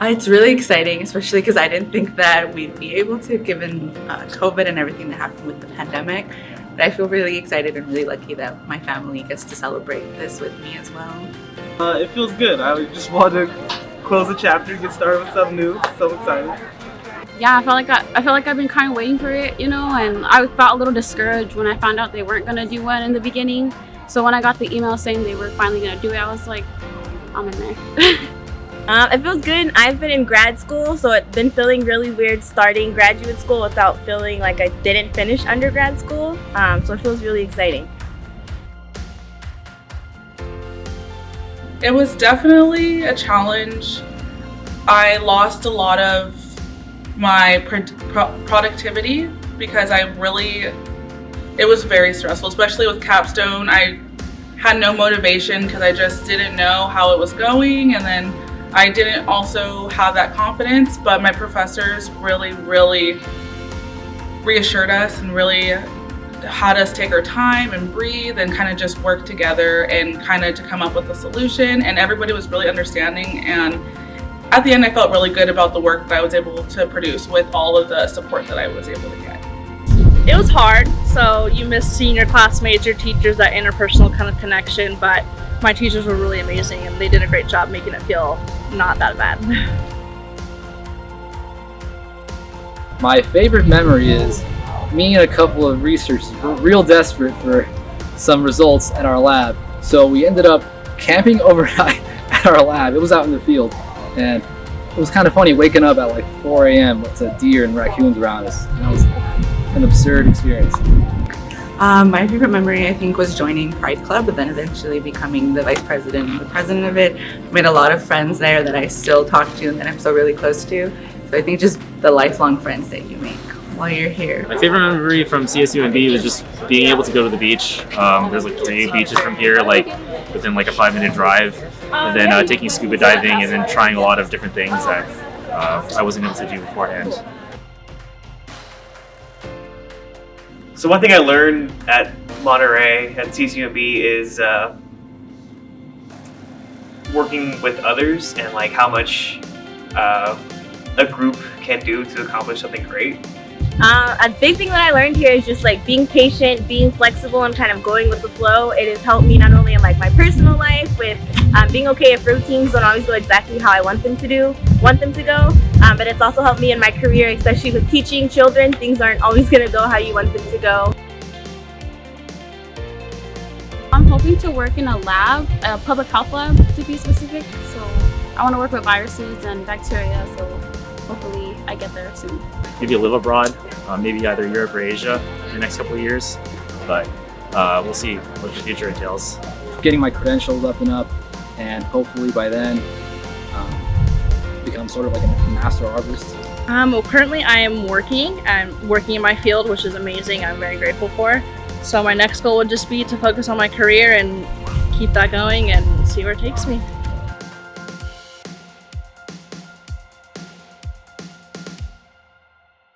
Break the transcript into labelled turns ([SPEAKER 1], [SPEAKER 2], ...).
[SPEAKER 1] Uh, it's really exciting, especially because I didn't think that we'd be able to given uh, COVID and everything that happened with the pandemic. But I feel really excited and really lucky that my family gets to celebrate this with me as well.
[SPEAKER 2] Uh, it feels good. I just want to close the chapter, and get started with something new. So excited.
[SPEAKER 3] Yeah, I felt like I, I felt like I've been kind of waiting for it, you know, and I felt a little discouraged when I found out they weren't gonna do one in the beginning. So when I got the email saying they were finally gonna do it, I was like, I'm in there.
[SPEAKER 4] Um, it feels good. I've been in grad school, so it's been feeling really weird starting graduate school without feeling like I didn't finish undergrad school. Um, so it feels really exciting.
[SPEAKER 5] It was definitely a challenge. I lost a lot of my pro productivity because I really, it was very stressful, especially with capstone. I had no motivation because I just didn't know how it was going and then I didn't also have that confidence, but my professors really, really reassured us and really had us take our time and breathe and kind of just work together and kind of to come up with a solution. And everybody was really understanding. And at the end, I felt really good about the work that I was able to produce with all of the support that I was able to get.
[SPEAKER 6] It was hard, so you miss seeing your classmates, your teachers, that interpersonal kind of connection, but my teachers were really amazing and they did a great job making it feel not that bad.
[SPEAKER 7] My favorite memory is me and a couple of researchers were real desperate for some results at our lab. So we ended up camping overnight at our lab. It was out in the field. And it was kind of funny waking up at like 4 a.m. with a deer and raccoons around us. And it was an absurd experience.
[SPEAKER 1] Um, my favorite memory, I think, was joining Pride Club, but then eventually becoming the vice president and the president of it. Made a lot of friends there that I still talk to and that I'm still really close to. So I think just the lifelong friends that you make while you're here.
[SPEAKER 8] My favorite memory from CSUMB was just being able to go to the beach. Um, there's like three beaches from here, like within like a five minute drive. And then uh, taking scuba diving and then trying a lot of different things that uh, I wasn't able to do beforehand.
[SPEAKER 2] So one thing I learned at Monterey at CSUMB is uh, working with others and like how much uh, a group can do to accomplish something great.
[SPEAKER 4] Uh, a big thing that I learned here is just like being patient, being flexible, and kind of going with the flow. It has helped me not only in like my personal life with um, being okay if routines don't always go exactly how I want them to do, want them to go, um, but it's also helped me in my career, especially with teaching children. Things aren't always gonna go how you want them to go.
[SPEAKER 3] I'm hoping to work in a lab, a public health lab to be specific. So I want to work with viruses and bacteria. So hopefully I get there soon.
[SPEAKER 8] Maybe live abroad, uh, maybe either Europe or Asia in the next couple of years. But uh, we'll see what the future entails.
[SPEAKER 7] Getting my credentials up and up, and hopefully by then um, become sort of like a master arborist.
[SPEAKER 6] Um, well, currently I am working. I'm working in my field, which is amazing. I'm very grateful for. So my next goal would just be to focus on my career and keep that going and see where it takes me.